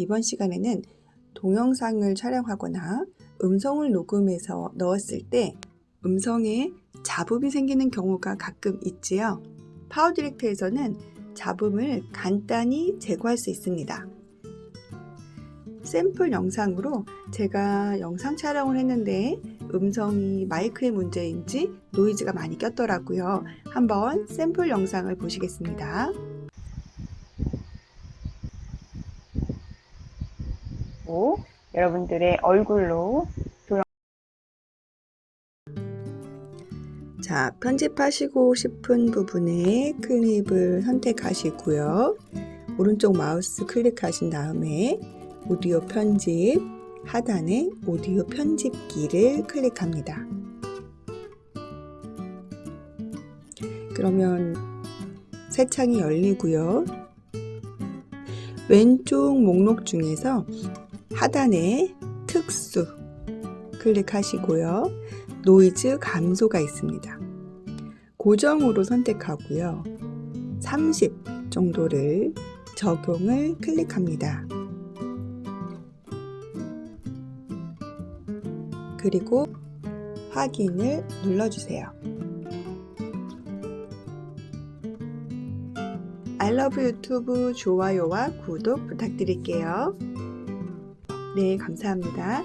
이번 시간에는 동영상을 촬영하거나 음성을 녹음해서 넣었을 때 음성에 잡음이 생기는 경우가 가끔 있지요. 파워 디렉터에서는 잡음을 간단히 제거할 수 있습니다. 샘플 영상으로 제가 영상 촬영을 했는데 음성이 마이크의 문제인지 노이즈가 많이 꼈더라고요. 한번 샘플 영상을 보시겠습니다. 고 여러분들의 얼굴로 자, 편집하시고 싶은 부분에 클립을 선택하시고요. 오른쪽 마우스 클릭하신 다음에 오디오 편집 하단에 오디오 편집기를 클릭합니다. 그러면 새 창이 열리고요. 왼쪽 목록 중에서 하단에 특수 클릭하시고요. 노이즈 감소가 있습니다. 고정으로 선택하고요. 30 정도를 적용을 클릭합니다. 그리고 확인을 눌러주세요. 알러브 유튜브 좋아요와 구독 부탁드릴게요. 네, 감사합니다.